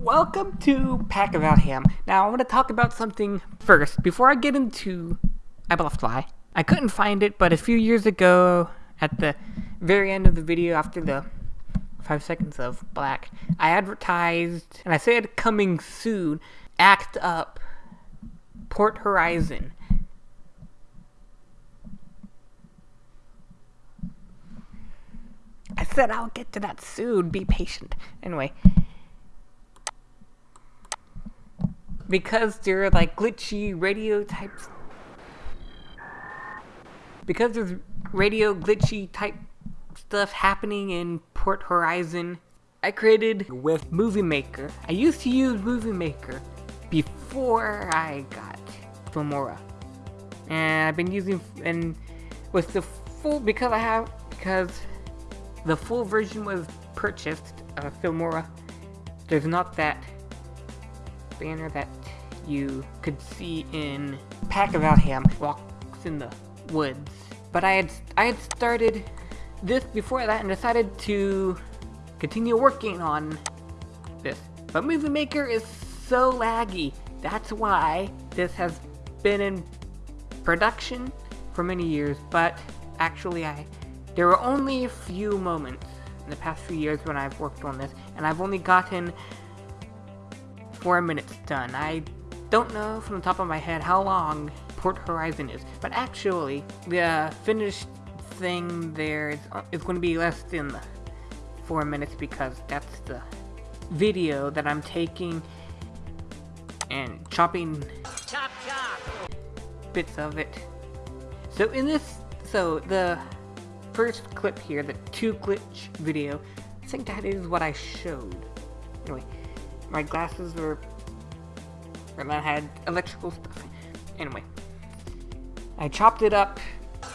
Welcome to Pack of Ham. Now, I want to talk about something first. Before I get into I Bluff Fly, I couldn't find it, but a few years ago, at the very end of the video, after the five seconds of black, I advertised, and I said coming soon, Act Up, Port Horizon. I said I'll get to that soon, be patient. Anyway. Because they're like glitchy radio types. Because there's radio glitchy type stuff happening in Port Horizon, I created with Movie Maker. I used to use Movie Maker before I got Filmora. And I've been using and with the full because I have because the full version was purchased of Filmora. There's not that banner that you could see in Pack of Alham walks in the woods. But I had I had started this before that and decided to continue working on this. But Movie Maker is so laggy. That's why this has been in production for many years, but actually I there were only a few moments in the past few years when I've worked on this, and I've only gotten four minutes done. I don't know from the top of my head how long Port Horizon is, but actually, the finished thing there is, uh, is going to be less than four minutes because that's the video that I'm taking and chopping chop, chop. bits of it. So in this, so the first clip here, the two glitch video, I think that is what I showed. Anyway, my glasses were and that had electrical stuff. Anyway, I chopped it up.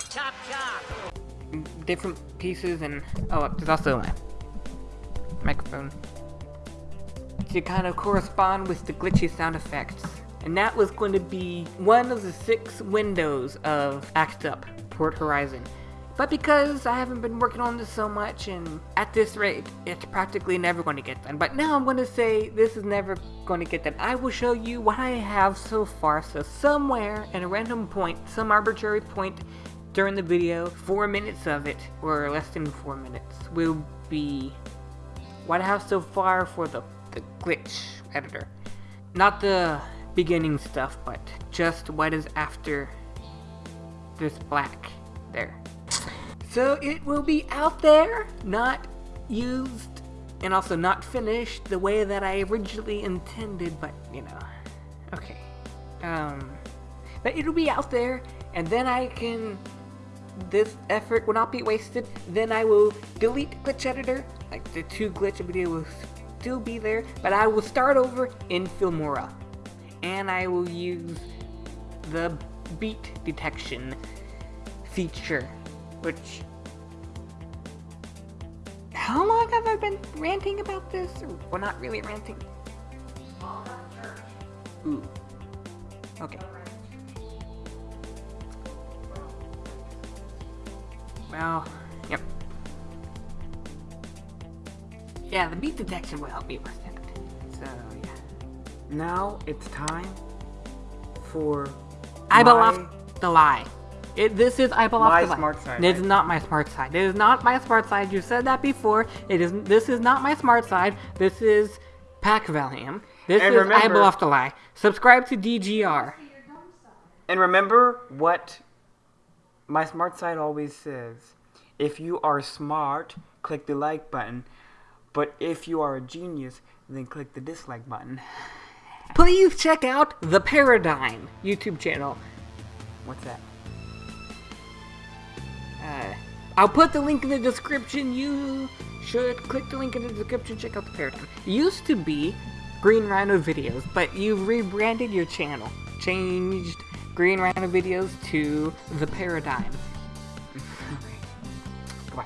Chop, chop. Different pieces and oh, there's also my microphone to kind of correspond with the glitchy sound effects. And that was going to be one of the six windows of Act Up Port Horizon. But because I haven't been working on this so much, and at this rate, it's practically never going to get done. But now I'm going to say this is never going to get done. I will show you what I have so far. So somewhere in a random point, some arbitrary point during the video, four minutes of it, or less than four minutes, will be what I have so far for the, the glitch editor. Not the beginning stuff, but just what is after this black there. So it will be out there, not used, and also not finished the way that I originally intended, but, you know, okay. Um, but it'll be out there, and then I can, this effort will not be wasted, then I will delete Glitch Editor, like the two glitch video will still be there, but I will start over in Filmora, and I will use the beat detection feature which... How long have I been ranting about this? Well, not really ranting. Ooh. Okay. Well, yep. Yeah, the beat detection will help me with it. So, yeah. Now it's time for I my... the lie. It, this is I belong my smart side. It is right? not my smart side. It is not my smart side. You said that before. It is. This is not my smart side. This is Pack Valium. This and is remember, I Bluff to Lie. Subscribe to DGR. And remember what my smart side always says. If you are smart, click the like button. But if you are a genius, then click the dislike button. Please check out The Paradigm YouTube channel. What's that? Uh, I'll put the link in the description. You should click the link in the description. Check out the paradigm. It used to be Green Rhino videos, but you've rebranded your channel. Changed Green Rhino videos to the paradigm. Goodbye.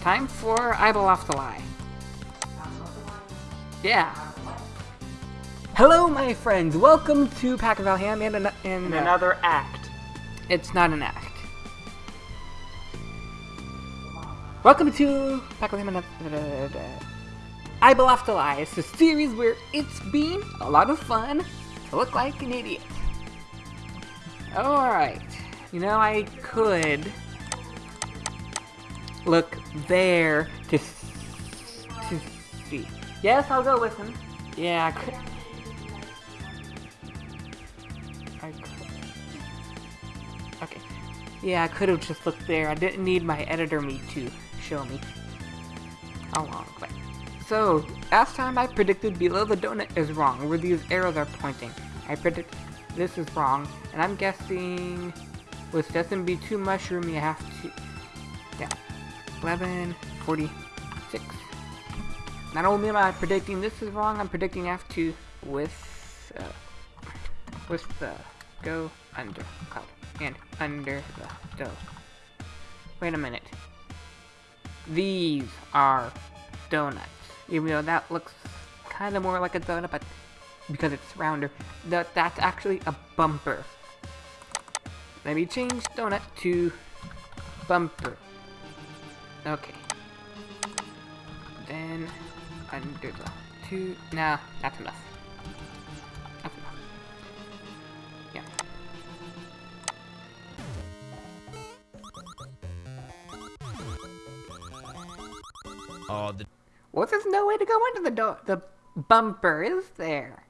Time for Idle Off the Lie. Yeah. Hello, my friends. Welcome to Pack of Alham and, an and uh, another act. It's not an act. Welcome to with him Eyeball After Lie. It's a series where it's been a lot of fun to look like an idiot. Alright. You know, I could look there to, to see. Yes, I'll go with him. Yeah, I could. I could. Okay. Yeah, I could have just looked there. I didn't need my editor me to show me how long. But so last time I predicted below the donut is wrong, where these arrows are pointing. I predict this is wrong, and I'm guessing with doesn't be too mushroomy. I have to. Yeah. 11, 46. Not only am I predicting this is wrong, I'm predicting I have to with uh, with the go under cloud and under the dough. Wait a minute. These are donuts. Even though that looks kind of more like a donut, but because it's rounder, that that's actually a bumper. Let me change donut to bumper. Okay. Then under the two. Nah, that's enough. Oh, the Well, there's no way to go under the door. The bumper is there.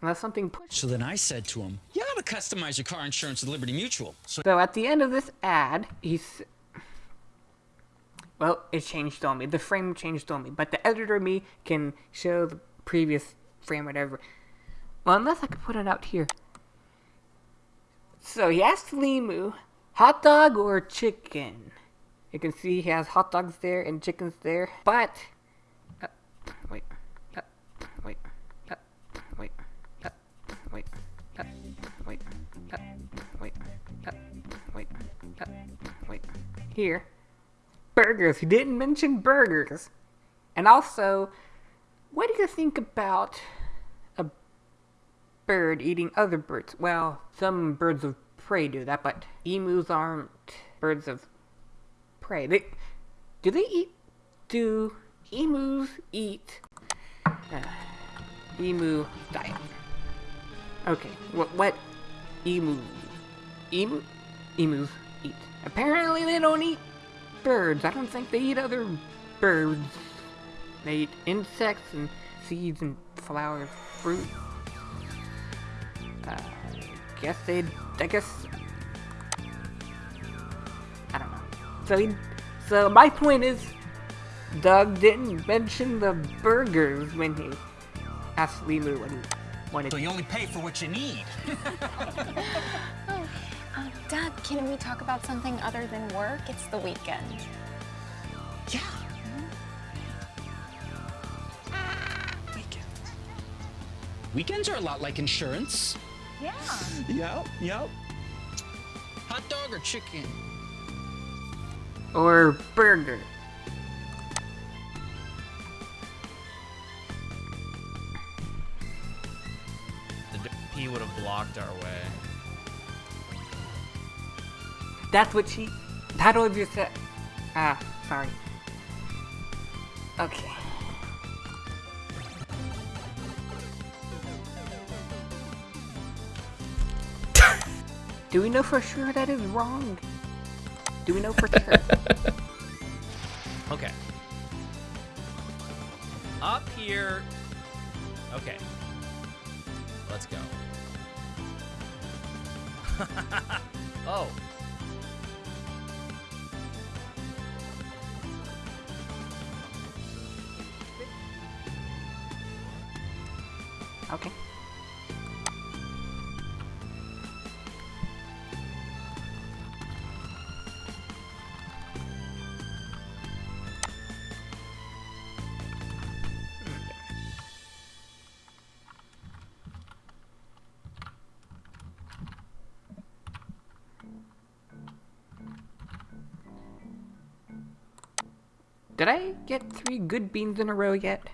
Unless something pushes. so then I said to him, "You ought to customize your car insurance with Liberty Mutual." So So at the end of this ad, he's. Well, it changed on me. The frame changed on me, but the editor me can show the previous frame, whatever. Well, unless I could put it out here. So he asked Limu, hot dog or chicken? You can see he has hot dogs there and chickens there. But uh, wait, uh, wait, uh, wait, uh, wait, uh, wait, uh, wait, wait, wait. Here, burgers. He didn't mention burgers. And also, what do you think about a bird eating other birds? Well, some birds of prey do that, but emus aren't birds of prey. They do they eat? Do emus eat? Uh, emu diet. Okay, what what emu emu emus eat? Apparently they don't eat birds. I don't think they eat other birds. They eat insects and seeds and flowers, fruit. Uh, guess they. I guess. So he, so my point is, Doug didn't mention the burgers when he asked Limu what he wanted. So you only pay for what you need. Um, Dad, can we talk about something other than work? It's the weekend. yeah. Weekends. Weekends are a lot like insurance. Yeah. Yep. Yep. Hot dog or chicken? Or burger. The he would have blocked our way. That's what she. That was your set. Ah, sorry. Okay. Do we know for sure that is wrong? Do we know for sure? Okay. Up here. Okay. Let's go. oh. okay. Did I get three good beans in a row yet?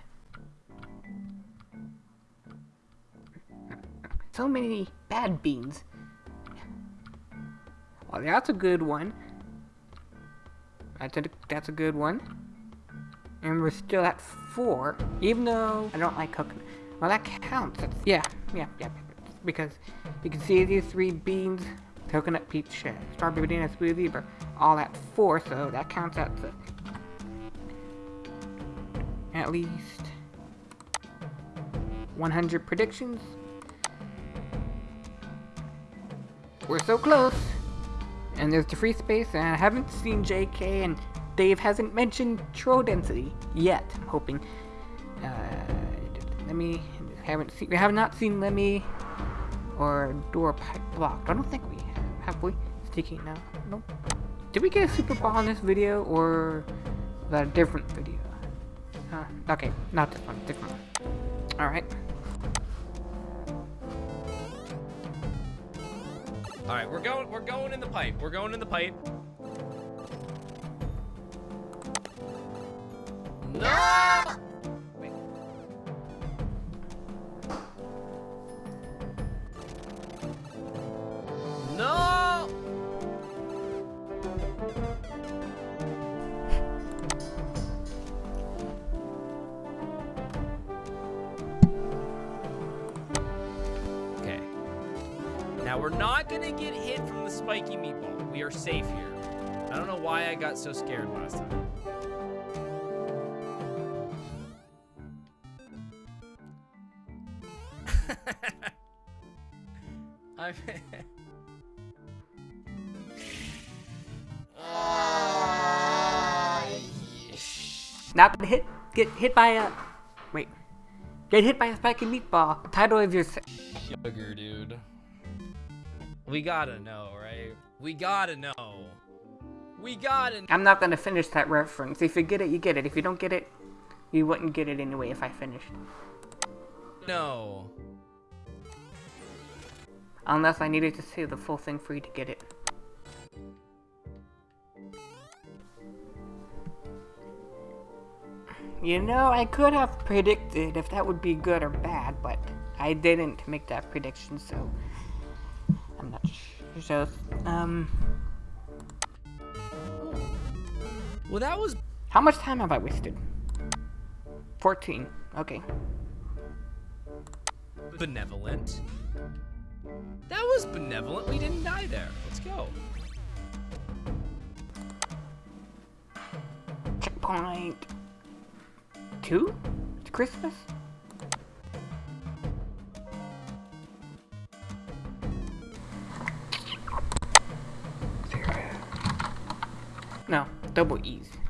So many bad beans. Well, that's a good one. That's a, that's a good one. and we're still at four, even though I don't like coconut. Well, that counts. That's, yeah, yeah, yeah, because you can see these three beans, coconut peach, uh, strawberry banana smoothie, but all at four, so that counts the, at least 100 predictions. We're so close. And there's the free space, and I haven't seen JK, and Dave hasn't mentioned troll density yet. I'm hoping. Uh, let me. Haven't seen. We have not seen Lemmy or door blocked. I don't think we have. Have we? Sticky now. Nope. Did we get a super ball in this video, or is that a different video? Uh, okay, not this one. Different one. All right. All right, we're going. We're going in the pipe. We're going in the pipe. No! Now we're not gonna get hit from the spiky meatball. We are safe here. I don't know why I got so scared last time. I'm Not gonna hit. Get hit by a. Wait. Get hit by a spiky meatball. Title of your. se- sugar, dude. We gotta know, right? We gotta know. We gotta I'm not gonna finish that reference. If you get it, you get it. If you don't get it, you wouldn't get it anyway if I finished. No. Unless I needed to say the full thing for you to get it. You know, I could have predicted if that would be good or bad, but I didn't make that prediction, so I'm not sure. So, um, Well, that was how much time have I wasted? 14. Okay. benevolent. That was benevolent. We didn't die there. Let's go. Checkpoint. Two? It's Christmas? Double E's.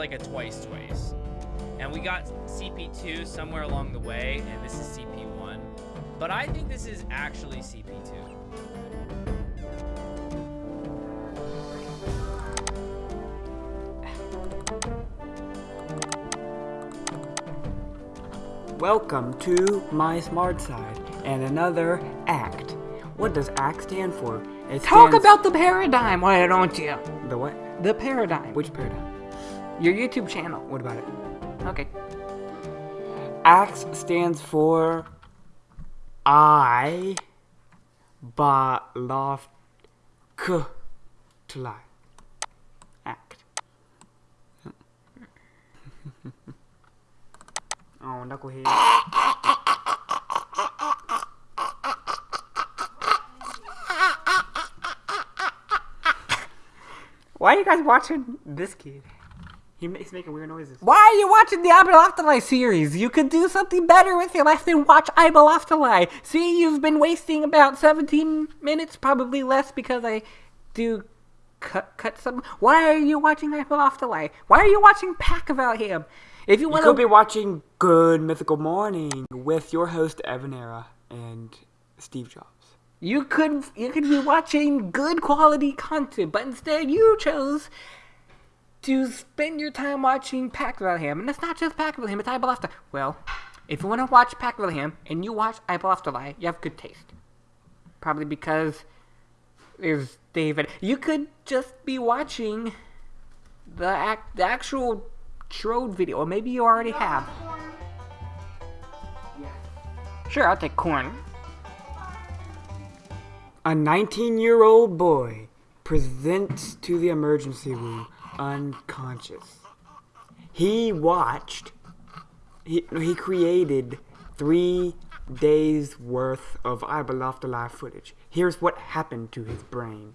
Like a twice twice. And we got CP2 somewhere along the way, and this is CP1. But I think this is actually CP2. Welcome to my smart side and another ACT. What does ACT stand for? It Talk stands- about the paradigm, why don't you? the what? The paradigm. Which paradigm? Your YouTube channel. What about it? Okay. ACT stands for I ba loft k to lie. ACT. oh, knucklehead. Why are you guys watching this kid? He ma- He's making weird noises. Why are you watching the Ibelophthalai series? You could do something better with your life than watch Ibelophthalai. See, you've been wasting about 17 minutes, probably less because I do cut cut some. Why are you watching Ibelophthalai? Why are you watching Pack about him? If you You want could be watching Good Mythical Morning with your host Evan Era and Steve Jobs. You could you could be watching good quality content, but instead you chose to spend your time watching Pack Wilhelm. And it's not just Pack Wilhelm, it's After. Well, if you want to watch Pack Wilhelm and you watch I Afterlife, you have good taste. Probably because there's David. You could just be watching the act, the actual Trode video, or maybe you already have. Sure, I'll take corn. A 19 year old boy presents to the emergency room unconscious. He watched, he, he created three days worth of I Alive footage. Here's what happened to his brain.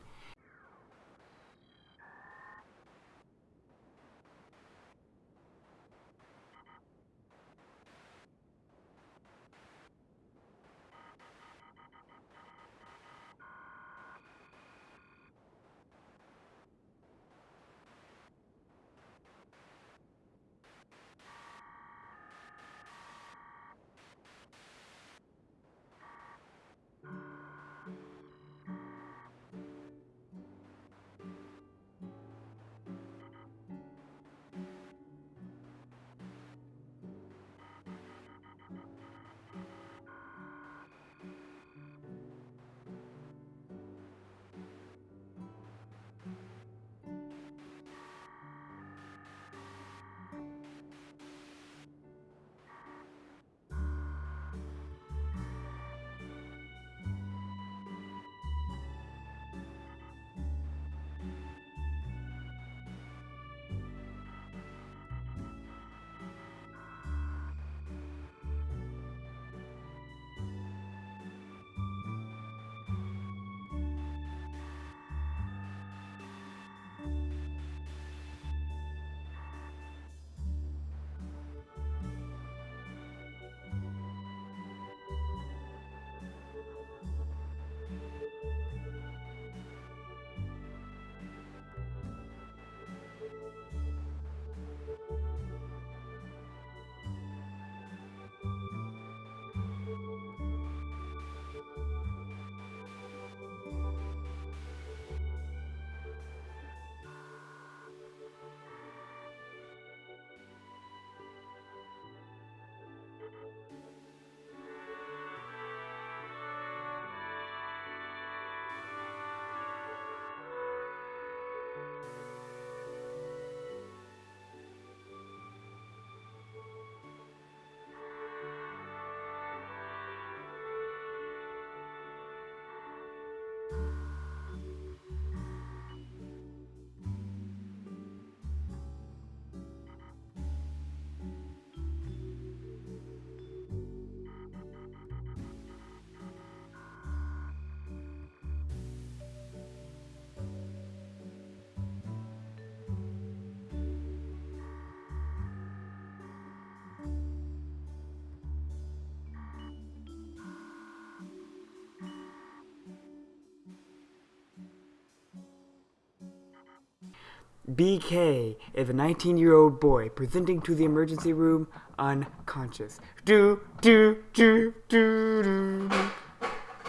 BK is a 19 year old boy presenting to the emergency room unconscious. Do, do, do, do, do.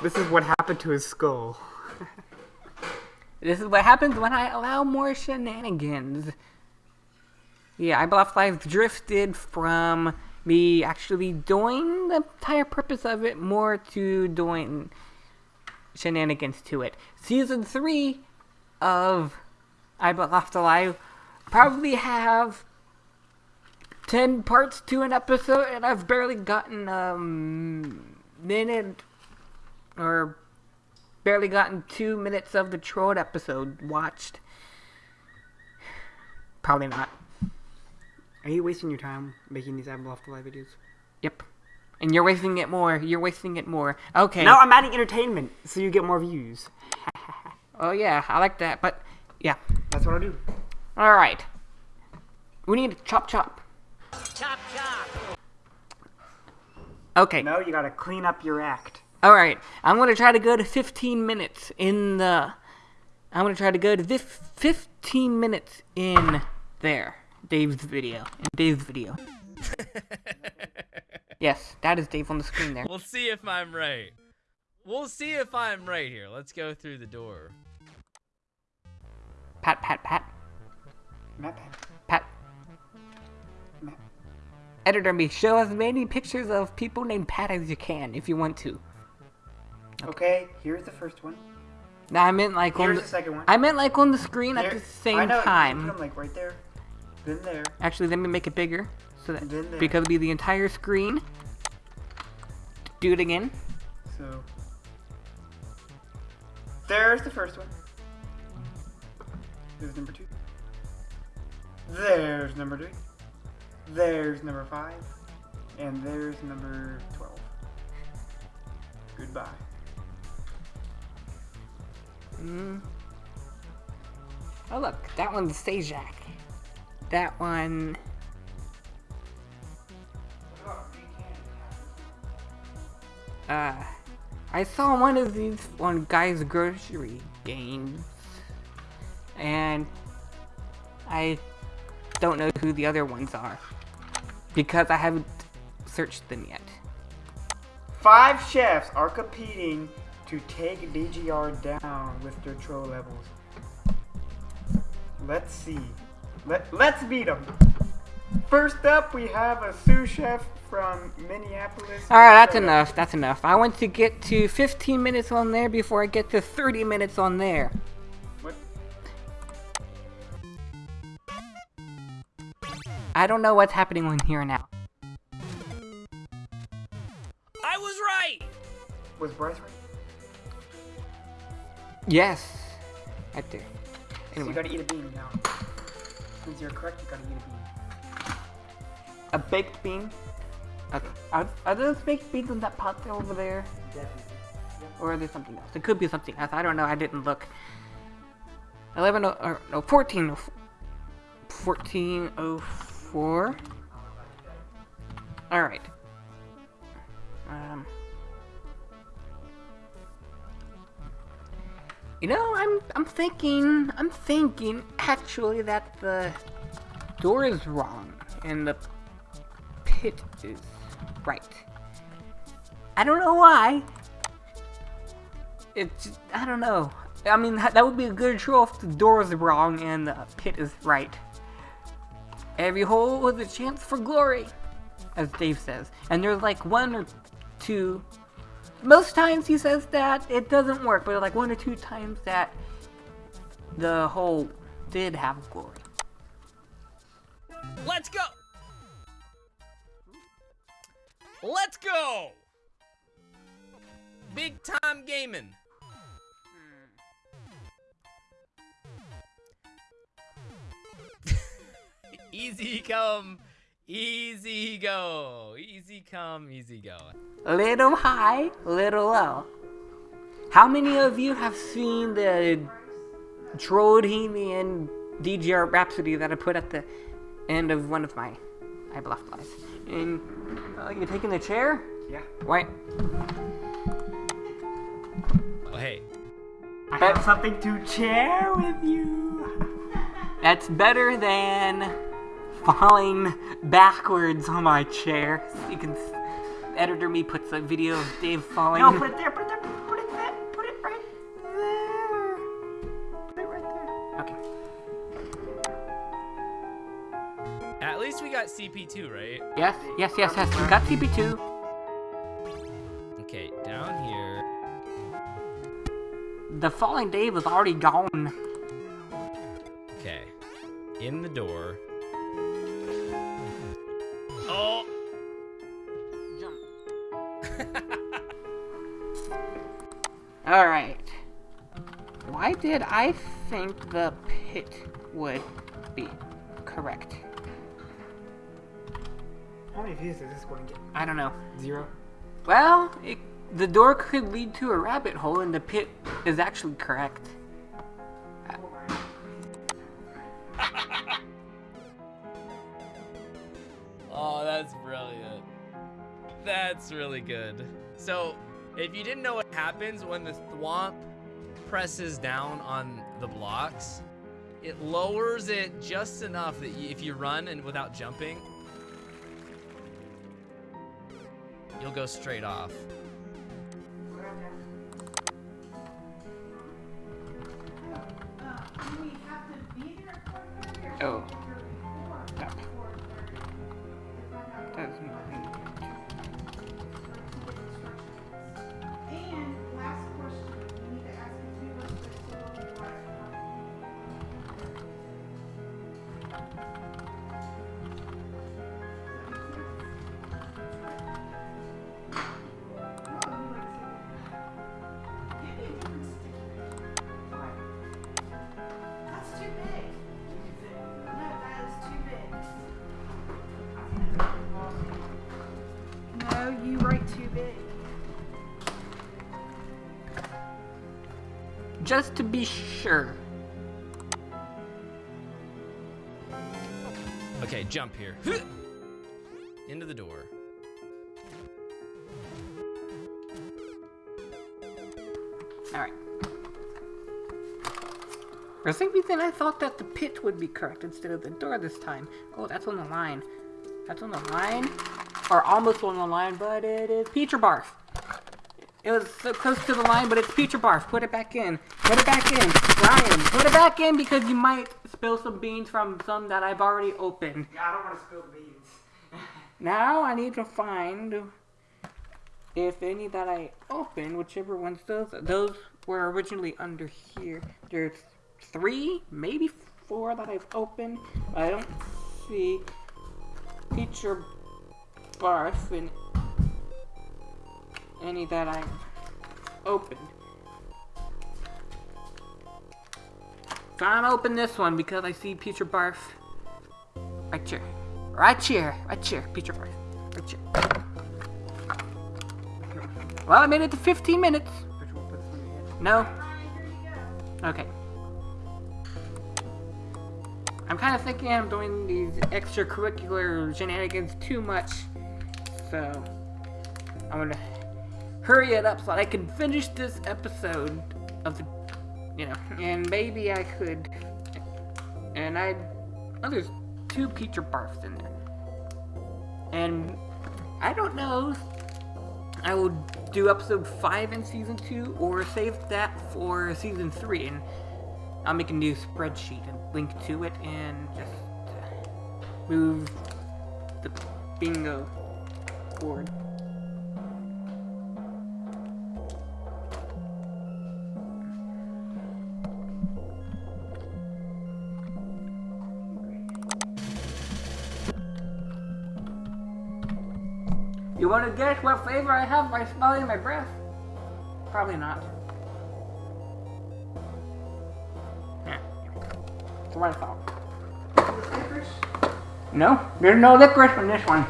This is what happened to his skull. This is what happens when I allow more shenanigans. Yeah, I Bluff Life drifted from me actually doing the entire purpose of it more to doing shenanigans to it. Season 3 of I Bluff Alive probably have 10 parts to an episode, and I've barely gotten a minute or barely gotten two minutes of the Trode episode watched. Probably not. Are you wasting your time making these the Live videos? Yep. And you're wasting it more. You're wasting it more. Okay. No, I'm adding entertainment so you get more views. Oh yeah, I like that. But yeah. That's what I do. All right. We need to chop chop. Chop chop. Okay. No, you gotta clean up your act. All right. I'm gonna try to go to 15 minutes in the. I'm gonna try to go to this 15 minutes in there. Dave's video. In Dave's video. yes, that is Dave on the screen there. We'll see if I'm right. we'll see if I'm right here. Let's go through the door. Pat, pat, pat, Map Pat. pat. Map. Editor me, show as many pictures of people named Pat as you can, if you want to. Okay, here's the first one. No, I meant like on Here's the, the second one. I meant like on the screen at the same I know, time. Them like right there, then there. Actually, let me make it bigger so that there. because it'll be the entire screen. Do it again. So there's the first one. There's number two. There's number three. There's number five. And there's number twelve. Goodbye. Mm. Oh look, that one's Sajak. That one. Uh, I saw one of these on Guy's Grocery Games, and I don't know who the other ones are because I haven't searched them yet. Five chefs are competing to take DGR down with their troll levels. Let's see. Let, let's beat them. First up, we have a sous chef from Minneapolis. Alright, that's Minnesota. enough. That's enough. I want to get to 15 minutes on there before I get to 30 minutes on there. I don't know what's happening in here now. I was right! Was Bryce right? Yes. I do. Anyway. So you gotta eat a bean now. Since you're correct, you gotta eat a bean. A baked bean? Okay. Are, are those baked beans in that pot over there? Definitely. Or are there something else? It could be something else. I don't know. I didn't look. 11 or, no, 14 1404 four. All right. Um, you know, I'm I'm thinking I'm thinking actually that the door is wrong and the pit is right. I don't know why. It's I don't know. I mean, that would be a good show if the door is wrong and the pit is right. Every hole was a chance for glory, as Dave says. And there's like one or two. Most times he says that it doesn't work, but like one or two times that the hole did have glory. Let's go. Let's go. Big time gaming. Easy come, easy go. Easy come, easy go. Little high, little low. How many of you have seen the Droidhemian DGR Rhapsody that I put at the end of one of my I bluffed lies? And uh, you taking the chair? Yeah. Wait. Oh, hey. I have something to share with you. That's better than falling backwards on my chair. You can s- editor me puts a video of Dave falling. No, put it there, put it there, put it there, put it right there. Put it right there. Okay. At least we got CP2, right? Yes, yes, yes, yes. We got CP2. Okay, down here. The falling Dave was already gone. Okay. In the door. Alright. Why did I think the pit would be correct? How many views is this going to get? I don't know. Zero. Well, it, the door could lead to a rabbit hole, and the pit is actually correct. Oh, that's brilliant. That's really good. So, if you didn't know what happens when the thwomp presses down on the blocks, it lowers it just enough that if you run and without jumping, you'll go straight off. Oh. Yep. That's Just to be sure. Okay, jump here. Into the door. Alright. For some reason, I thought that the pit would be correct instead of the door this time. Oh, that's on the line. That's on the line. Or almost on the line, but it is Peter Barf. It was so close to the line, but it's Peter Barf. Put it back in. Put it back in. Ryan, put it back in because you might spill some beans from some that I've already opened. Yeah, I don't want to spill beans. Now I need to find if any that I opened, whichever ones those those were originally under here. There's three, maybe four that I've opened. I don't see feature barf in any that I've opened. So I'm open this one because I see Peter Barf right here. Right here. Right here. Peter Barf. Right here. Well, I made it to 15 minutes. No? Okay. I'm kind of thinking I'm doing these extracurricular shenanigans too much. So, hurry it up so I can finish this episode of the, you know, and maybe I could, and I, oh, there's two Peter Barfs in there. And I don't know I will do episode 5 in season 2 or save that for season 3 and I'll make a new spreadsheet and link to it and just uh, move the bingo board. You want to guess what flavor I have by smelling my breath? Probably not. Yeah. What I thought. No, there's no licorice on this one.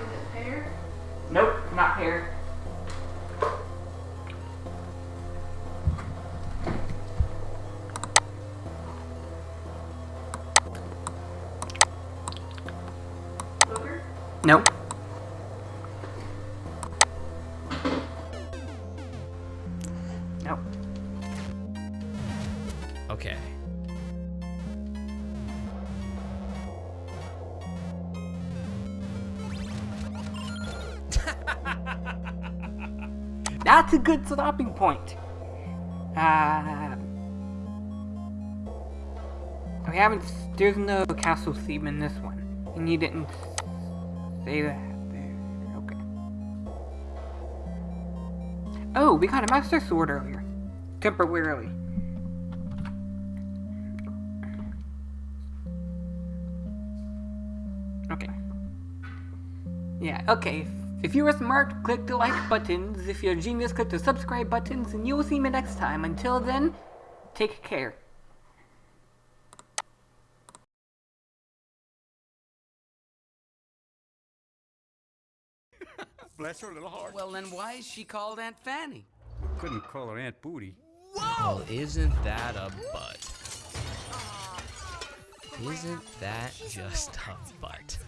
That's a good stopping point. Uh, we haven't. There's no castle theme in this one, and you didn't say that. Okay. Oh, we got a master sword earlier, temporarily. Okay. Yeah, okay. If you were smart, click the like buttons. If you're a genius, click the subscribe buttons, and you will see me next time. Until then, take care. Bless her little heart. Well, then why is she called Aunt Fanny? Couldn't call her Aunt Booty. Well, isn't that a butt? Isn't that just a butt?